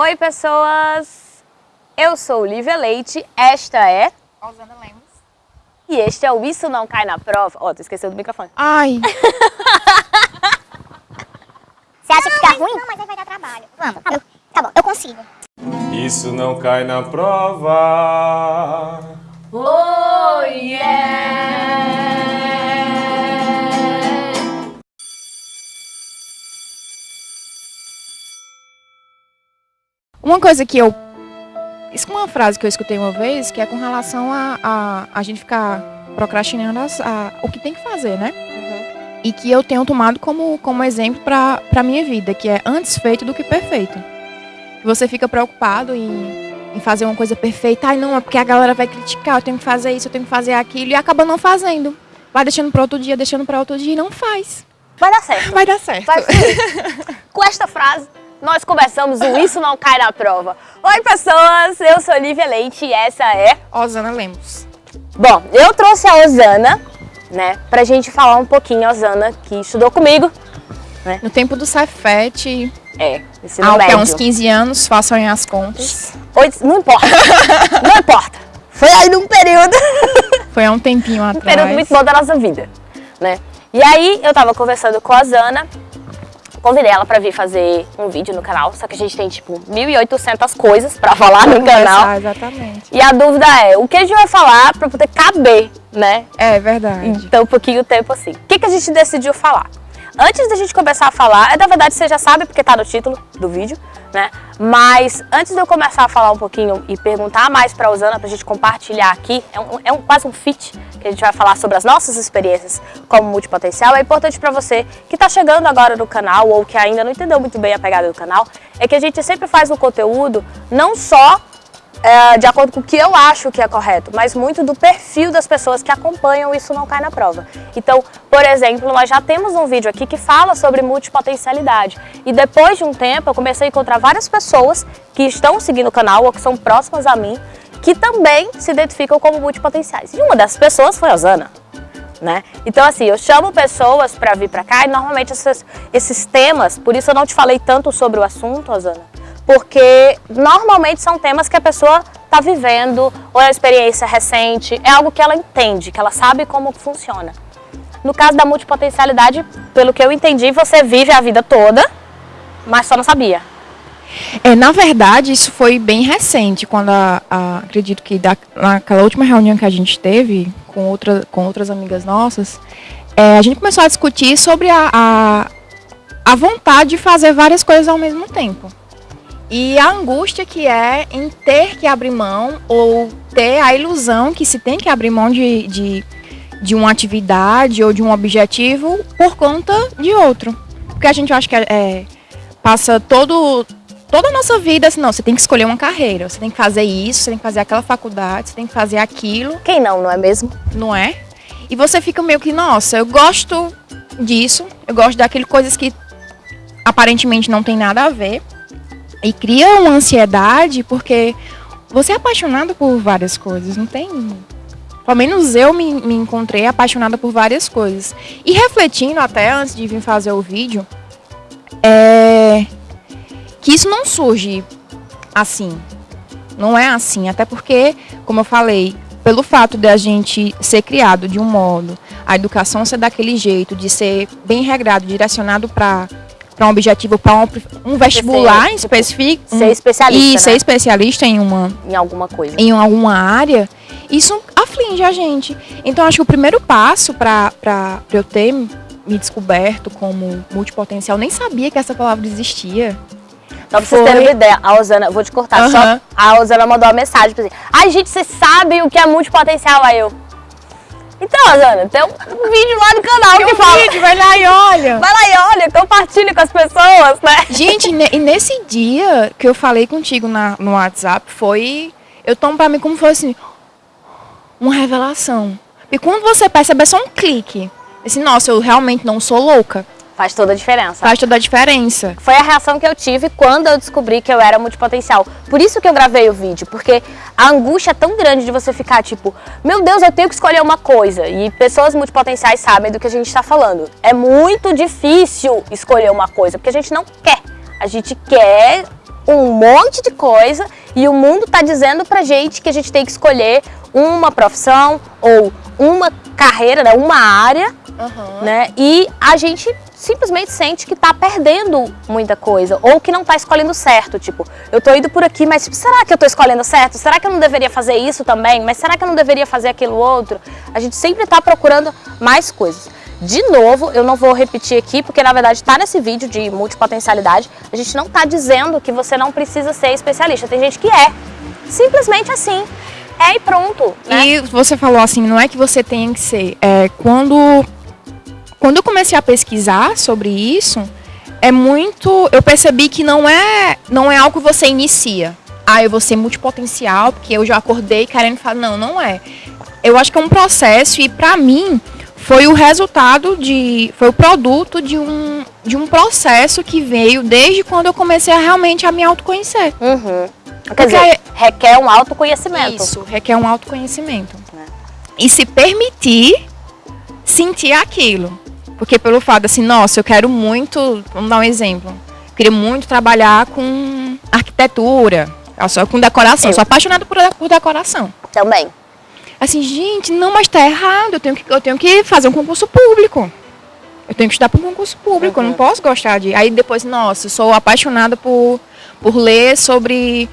Oi, pessoas! Eu sou Lívia Leite, esta é... Osana Lemos. E este é o Isso Não Cai na Prova. Ó, oh, tu esqueceu do microfone. Ai! Você acha que fica ruim? Não, mas aí vai dar trabalho. Vamos, tá bom, tá bom eu consigo. Isso não cai na prova. Oh, yeah! Uma coisa que eu... Isso é uma frase que eu escutei uma vez, que é com relação a a, a gente ficar procrastinando as, a, o que tem que fazer, né? Uhum. E que eu tenho tomado como, como exemplo para a minha vida, que é antes feito do que perfeito. Você fica preocupado em, em fazer uma coisa perfeita. Ai, não, é porque a galera vai criticar, eu tenho que fazer isso, eu tenho que fazer aquilo, e acaba não fazendo. Vai deixando para outro dia, deixando para outro dia e não faz. Vai dar certo. Vai dar certo. Vai com esta frase, nós começamos o Isso Não Cai na Prova. Oi, pessoas! Eu sou Lívia Leite e essa é... Osana Lemos. Bom, eu trouxe a Osana, né, pra gente falar um pouquinho, a Osana, que estudou comigo. Né? No tempo do Cefet. É, ensino há médio. uns 15 anos, façam aí as contas. Oito, não importa, não importa. Foi aí num período... Foi há um tempinho atrás. Um período muito bom da nossa vida, né? E aí, eu tava conversando com a Osana Convidei ela pra vir fazer um vídeo no canal, só que a gente tem tipo 1.800 coisas pra falar no canal. Exatamente. E a dúvida é, o que a gente vai falar pra poder caber, né? É verdade. Então, um pouquinho tempo assim. O que, que a gente decidiu falar? Antes da gente começar a falar, é na verdade você já sabe porque tá no título do vídeo, né? Mas antes de eu começar a falar um pouquinho e perguntar mais pra Usana, pra gente compartilhar aqui, é, um, é um, quase um fit que a gente vai falar sobre as nossas experiências como multipotencial, é importante pra você que tá chegando agora no canal ou que ainda não entendeu muito bem a pegada do canal, é que a gente sempre faz o conteúdo não só é, de acordo com o que eu acho que é correto, mas muito do perfil das pessoas que acompanham Isso Não Cai na Prova. Então, por exemplo, nós já temos um vídeo aqui que fala sobre multipotencialidade. E depois de um tempo, eu comecei a encontrar várias pessoas que estão seguindo o canal ou que são próximas a mim, que também se identificam como multipotenciais. E uma dessas pessoas foi a Osana. Né? Então assim, eu chamo pessoas para vir para cá e normalmente esses, esses temas, por isso eu não te falei tanto sobre o assunto, Osana, porque normalmente são temas que a pessoa está vivendo, ou é uma experiência recente, é algo que ela entende, que ela sabe como funciona. No caso da multipotencialidade, pelo que eu entendi, você vive a vida toda, mas só não sabia. É, na verdade, isso foi bem recente, quando a, a, acredito que da, naquela última reunião que a gente teve com, outra, com outras amigas nossas, é, a gente começou a discutir sobre a, a, a vontade de fazer várias coisas ao mesmo tempo. E a angústia que é em ter que abrir mão ou ter a ilusão que se tem que abrir mão de, de, de uma atividade ou de um objetivo por conta de outro. Porque a gente acha que é, é, passa todo, toda a nossa vida assim, não, você tem que escolher uma carreira, você tem que fazer isso, você tem que fazer aquela faculdade, você tem que fazer aquilo. Quem não, não é mesmo? Não é? E você fica meio que, nossa, eu gosto disso, eu gosto daquele coisas que aparentemente não tem nada a ver. E cria uma ansiedade porque você é apaixonado por várias coisas, não tem... Pelo menos eu me, me encontrei apaixonada por várias coisas. E refletindo até antes de vir fazer o vídeo, é que isso não surge assim. Não é assim, até porque, como eu falei, pelo fato de a gente ser criado de um modo, a educação ser daquele jeito, de ser bem regrado, direcionado para para um objetivo, para um, um, vestibular ser, específico. Tipo, ser especialista, E né? ser especialista em uma... Em alguma coisa. Em alguma área, isso aflige a gente. Então, acho que o primeiro passo para eu ter me descoberto como multipotencial, nem sabia que essa palavra existia. Só pra vocês terem uma ideia, a Osana, vou te cortar, uhum. só a Osana mandou uma mensagem pra você. Ai, gente, você sabe o que é multipotencial? Aí eu, então, Osana, tem um, vídeo lá no canal tem que um fala... vídeo, vai lá e olha. Vai lá e olha, compartilha com as pessoas, né? Gente, e nesse dia que eu falei contigo na, no WhatsApp, foi... Eu tomo pra mim como se fosse uma revelação. E quando você percebe, é só um clique. Assim, nossa, eu realmente não sou louca. Faz toda a diferença. Faz toda a diferença. Foi a reação que eu tive quando eu descobri que eu era multipotencial. Por isso que eu gravei o vídeo, porque a angústia é tão grande de você ficar tipo, meu Deus, eu tenho que escolher uma coisa. E pessoas multipotenciais sabem do que a gente está falando. É muito difícil escolher uma coisa, porque a gente não quer. A gente quer um monte de coisa e o mundo tá dizendo pra gente que a gente tem que escolher uma profissão ou uma carreira, né, uma área, né? E a gente simplesmente sente que tá perdendo muita coisa ou que não tá escolhendo certo, tipo, eu tô indo por aqui, mas tipo, será que eu tô escolhendo certo? Será que eu não deveria fazer isso também? Mas será que eu não deveria fazer aquilo outro? A gente sempre tá procurando mais coisas. De novo, eu não vou repetir aqui, porque na verdade está nesse vídeo de multipotencialidade, a gente não está dizendo que você não precisa ser especialista. Tem gente que é. Simplesmente assim. É e pronto. Né? E você falou assim, não é que você tem que ser. É, quando, quando eu comecei a pesquisar sobre isso, é muito. Eu percebi que não é, não é algo que você inicia. Ah, eu vou ser multipotencial, porque eu já acordei querendo falar. Não, não é. Eu acho que é um processo e para mim foi o resultado de. Foi o produto de um, de um processo que veio desde quando eu comecei a realmente a me autoconhecer. Uhum. Quer Porque dizer, requer um autoconhecimento. Isso, requer um autoconhecimento. E se permitir sentir aquilo. Porque pelo fato assim, nossa, eu quero muito, vamos dar um exemplo. Eu queria muito trabalhar com arquitetura, só com decoração. Eu. Sou apaixonada por, por decoração. Também. Assim, gente, não, mas tá errado. Eu tenho que, eu tenho que fazer um concurso público. Eu tenho que estudar para um concurso público. Eu não posso gostar de. Aí depois, nossa, eu sou apaixonada por, por ler sobre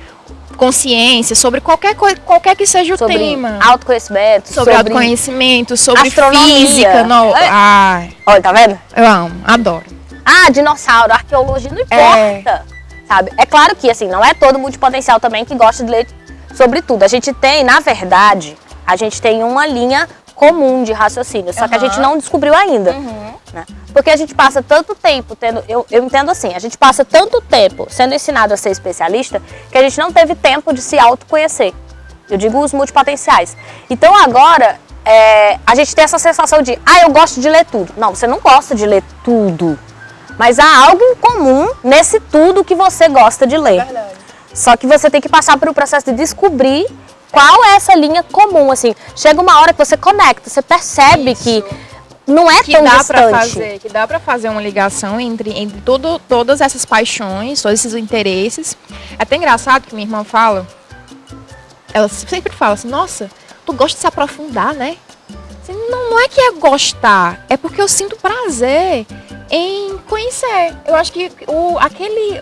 consciência, sobre qualquer coisa, qualquer que seja o Sobre tema. autoconhecimento, Sobre, autoconhecimento, sobre astronomia. física. Não, É. ai, Olha, tá vendo? eu amo, adoro. Ah, dinossauro, arqueologia, não importa. Sabe? É claro que, assim, não é todo multipotencial também que gosta de ler sobre tudo. A gente tem, na verdade, a gente tem uma linha comum de raciocínio, só que a gente não descobriu ainda. né? Porque a gente passa tanto tempo tendo. Eu, eu entendo assim, a gente passa tanto tempo sendo ensinado a ser especialista que a gente não teve tempo de se autoconhecer. Eu digo os multipotenciais. Então agora é, a gente tem essa sensação de, ah, eu gosto de ler tudo. Não, você não gosta de ler tudo. Mas há algo em comum nesse tudo que você gosta de ler. Só que você tem que passar por um processo de descobrir qual é essa linha comum, assim. Chega uma hora que você conecta, você percebe Isso. que não é Que tão dá distante. para fazer, que dá para fazer uma ligação entre, entre todo, todas essas paixões, todos esses interesses. É até engraçado que minha irmã fala, ela sempre fala assim, nossa, tu gosta de se aprofundar, né? Assim, não, não é que é gostar, é porque eu sinto prazer em conhecer. Eu acho que o, aquele.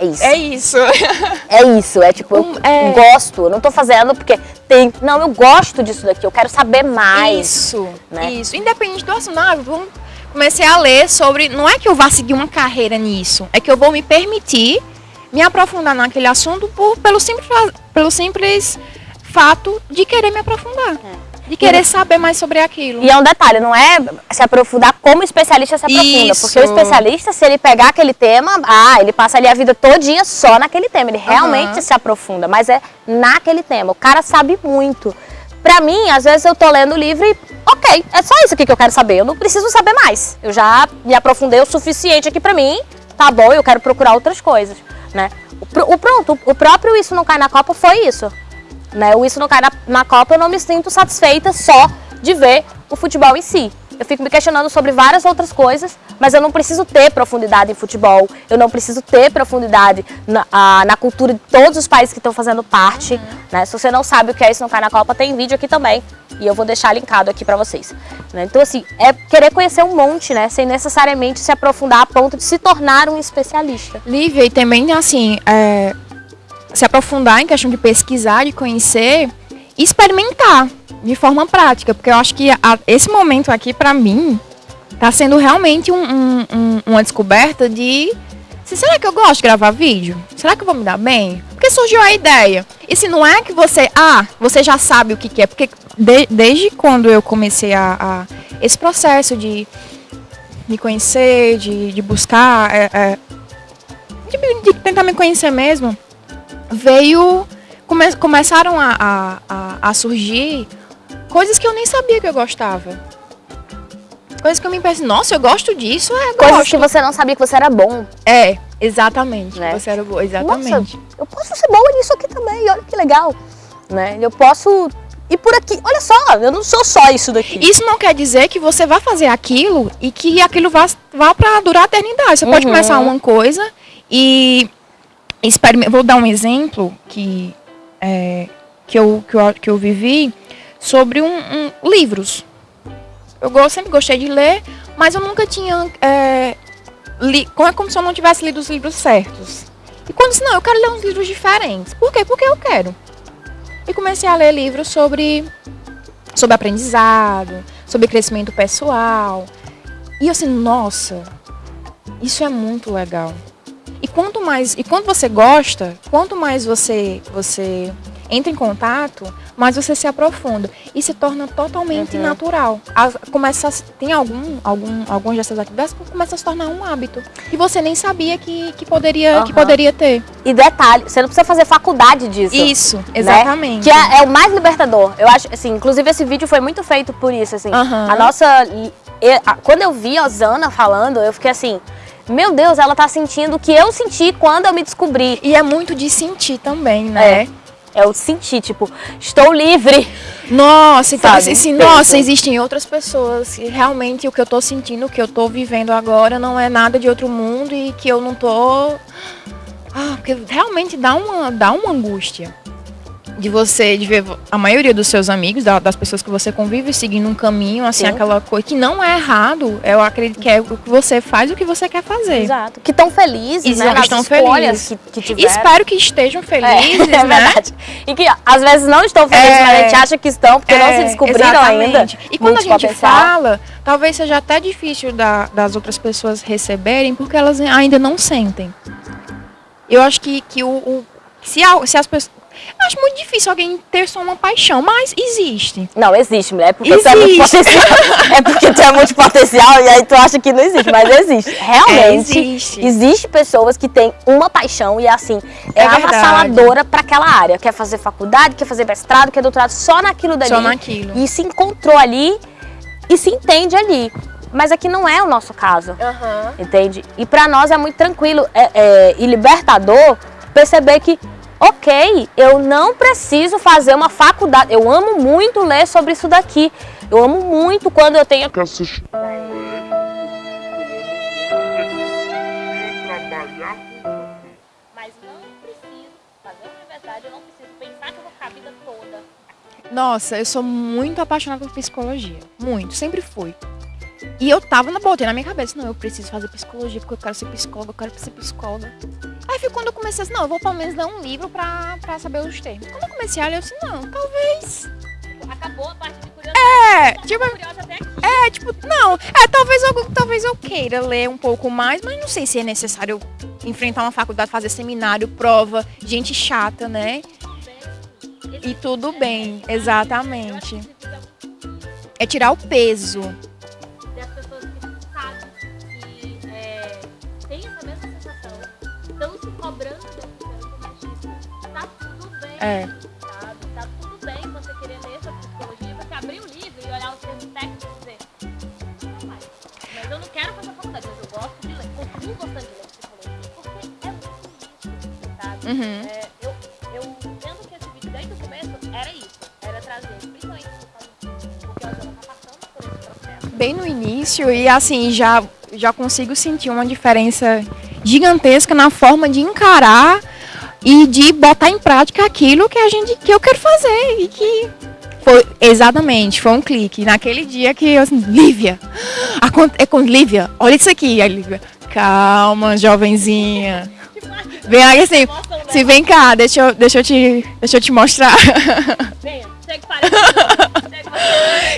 É isso. É isso. É isso, é tipo, eu Um- é. gosto, eu não tô fazendo porque tem. Não, eu gosto disso daqui, eu quero saber mais. Isso, né? isso. Independente do assunto, ah, vamos- comecei a ler sobre. Não é que eu vá seguir uma carreira nisso, é que eu vou me permitir me aprofundar naquele assunto por, pelo, simples, pelo simples fato de querer me aprofundar. De querer saber mais sobre aquilo. E é um detalhe, não é se aprofundar como especialista se aprofunda. Isso. Porque o especialista, se ele pegar aquele tema, ah, ele passa ali a vida todinha só naquele tema. Ele realmente Aham. se aprofunda, mas é naquele tema. O cara sabe muito. Pra mim, às vezes eu tô lendo o livro e, ok, é só isso aqui que eu quero saber. Eu não preciso saber mais. Eu já me aprofundei o suficiente aqui pra mim, tá bom, eu quero procurar outras coisas, né? O pronto, o próprio Isso Não Cai na Copa foi isso né? O Isso Não Cai na, na Copa, eu não me sinto satisfeita só de ver o futebol em si. Eu fico me questionando sobre várias outras coisas, mas eu não preciso ter profundidade em futebol, eu não preciso ter profundidade na, ah, na cultura de todos os países que estão fazendo parte. Né? Se você não sabe o que é Isso Não Cai na Copa, tem vídeo aqui também, e eu vou deixar linkado aqui pra vocês. né? Então, assim, é querer conhecer um monte, né? Sem necessariamente se aprofundar a ponto de se tornar um especialista. Lívia, e também, assim, é, se aprofundar em questão de pesquisar, de conhecer experimentar de forma prática. Porque eu acho que a- esse momento aqui, pra mim, tá sendo realmente um- um- um- uma descoberta de. se- será que eu gosto de gravar vídeo? Será que eu vou me dar bem? Porque surgiu a ideia. E se não é que você. Ah, você já sabe o que, que é. Porque de- desde quando eu comecei a, a- esse processo de me conhecer, de, de buscar. é, é, de, de tentar me conhecer mesmo, veio. come- começaram a, a, a, a surgir coisas que eu nem sabia que eu gostava. Coisas que eu me pensei, nossa, eu gosto disso, é, Coisas gosto. que você não sabia que você era bom. É, exatamente. Né? Você era boa, exatamente. Nossa, eu posso ser boa nisso aqui também, olha que legal. Né? Eu posso ir por aqui. Olha só, eu não sou só isso daqui. Isso não quer dizer que você vai fazer aquilo e que aquilo vá, vá para durar a eternidade. Você pode Uhum. começar uma coisa e Vou dar um exemplo que, é, que, eu, que, eu, que eu vivi sobre um, um- livros. Eu sempre gostei de ler, mas eu nunca tinha. É, li, como é como se eu não tivesse lido os livros certos. E quando disse, não, eu quero ler uns livros diferentes. Por quê? Porque eu quero. E comecei a ler livros sobre, sobre aprendizado, sobre crescimento pessoal. E eu assim, nossa, isso é muito legal. E quanto mais, e quando você gosta, quanto mais você você entra em contato, mais você se aprofunda e se torna totalmente Uhum. natural. As- começa a, tem algum algum algumas dessas atividades que começa a se tornar um hábito e você nem sabia que, que poderia que Aham. poderia ter. E detalhe, você não precisa fazer faculdade disso. Isso, né? exatamente. Que é, é o mais libertador. Eu acho, assim, inclusive esse vídeo foi muito feito por isso, assim. Aham. A nossa. e- a- Quando eu vi a Osana falando, eu fiquei assim, meu Deus, ela tá sentindo o que eu senti quando eu me descobri. E é muito de sentir também, né? É o sentir, tipo, estou livre. Nossa, então Sabe? assim, assim, Pensa. nossa, existem outras pessoas que realmente o que eu tô sentindo, o que eu tô vivendo agora não é nada de outro mundo e que eu não tô. Ah, porque realmente dá uma, dá uma angústia de você, de ver a maioria dos seus amigos, da- das pessoas que você convive, seguindo um caminho, assim, Sim. aquela coisa que não é errado. Eu acredito que é o que você faz o que você quer fazer. Exato. Que estão felizes, Exato, né? Nas estão felizes. que, que espero que estejam felizes, é, é né? verdade. E que às vezes não estão felizes, É. mas a gente acha que estão, porque não se É, descobriram exatamente. ainda. E quando a muito gente potencial. fala, talvez seja até difícil da- das outras pessoas receberem, porque elas ainda não sentem. Eu acho que, que o, o- se, a- se as pessoas. Eu Acho muito difícil alguém ter só uma paixão, mas existe. Não, existe, mulher. É porque tu é muito Existe. potencial. É porque tu é muito potencial e aí tu acha que não existe, mas existe. Realmente. É, existe. Existe pessoas que têm uma paixão e assim, é, É avassaladora pra aquela área. Quer fazer faculdade, quer fazer mestrado, quer doutorado só naquilo dali. Só naquilo. E se encontrou ali e se entende ali. Mas aqui não é o nosso caso. Entende? E pra nós é muito tranquilo é- é, e libertador perceber que, ok, eu não preciso fazer uma faculdade. Eu amo muito ler sobre isso daqui. Eu amo muito quando eu tenho. Mas não preciso fazer uma universidade, eu não preciso pensar que eu vou ficar a vida toda. Nossa, eu sou muito apaixonada por psicologia. Muito, sempre fui. E eu tava na botei na minha cabeça, não, eu preciso fazer psicologia porque eu quero ser psicóloga, eu quero ser psicóloga. Aí foi quando eu comecei assim, não, eu vou pelo menos ler um livro pra, pra saber os termos. Quando eu comecei a ler, eu disse, não, talvez. Acabou a parte de curiosidade. É, tipo, é, tipo, não, é, talvez eu, talvez eu queira ler um pouco mais, mas não sei se é necessário enfrentar uma faculdade, fazer seminário, prova, gente chata, né? E tudo bem, exatamente. É tirar o peso. É. sabe? Tá tudo bem você querer ler sobre psicologia, você abrir o livro e olhar os termos técnicos e dizer, não vai. Mas eu não quero fazer faculdade, mas eu gosto de ler, continuo gostando de ler psicologia, porque é muito isso, sabe? Uhum. É, eu, que esse vídeo desde o começo era isso, era trazer, principalmente porque a tá passando por esse processo. Bem no início e assim, já, já consigo sentir uma diferença gigantesca na forma de encarar e de botar em prática aquilo que a gente que eu quero fazer e que foi exatamente, foi um clique naquele dia que eu assim, Lívia, é com Lívia, olha isso aqui, aí Lívia, calma, jovenzinha. Vem aí assim, se vem cá, deixa eu, deixa eu te, deixa eu te mostrar. Venha, chega.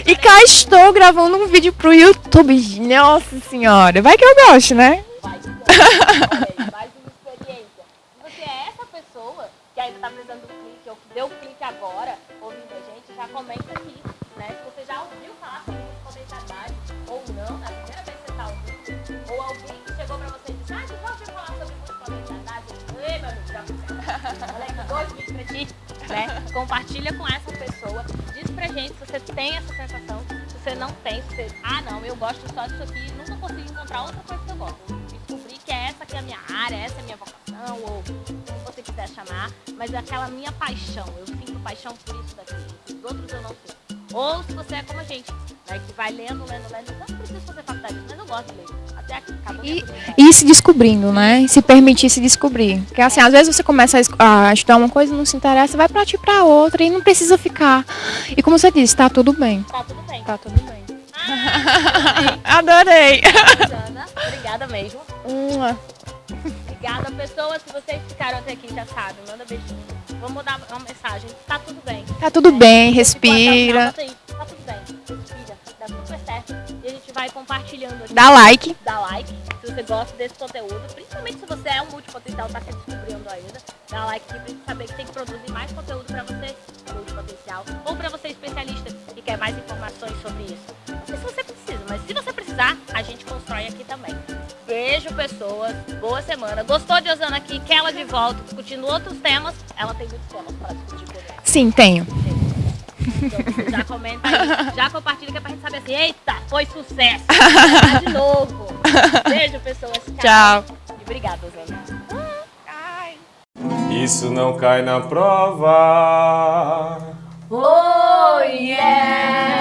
E cá estou gravando um vídeo pro YouTube. Nossa senhora, vai que eu gosto, né? Vai, vai, mais uma experiência. Se você é essa pessoa que ainda tá precisando do clique, ou deu clique agora, ouvindo a gente, já comenta aqui, né? Se você já ouviu falar sobre multipotencialidade, ou não, na primeira vez que você tá ouvindo, ou alguém que chegou pra você e disse, ah, você já ouviu falar sobre multipotencialidade? Ei, meu amigo, já. Olha aqui, dois vídeos pra ti, né? Compartilha com essa pessoa, diz pra gente se você tem essa sensação, se você não tem, se você, ah não, eu gosto só disso aqui, nunca consigo encontrar outra coisa que eu gosto. Descobri que é essa que é a minha área, essa é a minha vocação, ou quiser chamar, mas é aquela minha paixão, eu sinto paixão por isso daqui, os outros eu não sinto. Ou se você é como a gente, né, que vai lendo, lendo, lendo. Eu não preciso fazer faculdade, mas eu gosto de ler. Até aqui, acabou E, curiosidade. e se descobrindo, né? Se permitir se descobrir. Porque assim, às vezes você começa a, es- a estudar uma coisa, não se interessa, vai partir pra outra e não precisa ficar. E como você disse, tá tudo bem. Tá tudo bem. Tá tudo bem. Adorei. Ana, obrigada mesmo. Uma. Pessoas. Se vocês ficaram até aqui, já sabem, manda beijinho. Vamos dar uma mensagem. Tá tudo bem. Tá tudo bem, o final, respira. aí. Tá tudo bem. Respira. Dá super certo. E a gente vai compartilhando aqui. Dá like. Dá like se você gosta desse conteúdo. Principalmente se você é um multipotencial, tá se descobrindo ainda. Dá like aqui pra gente saber que tem que produzir mais conteúdo pra você, multipotencial. Ou pra você, especialista, que quer mais informações sobre isso. Não sei se você precisa, mas se você precisar, a gente constrói aqui também. Beijo, pessoas. Boa semana. Gostou de Osana aqui? Quer ela de volta discutindo outros temas? Ela tem muitos temas para discutir comigo. Sim, tenho. Então, já comenta aí, já compartilha que é pra gente saber assim, eita, foi sucesso. Tá de novo. Beijo, pessoas. Tchau. E obrigada, Osana. Isso não cai na prova. Oh, yeah!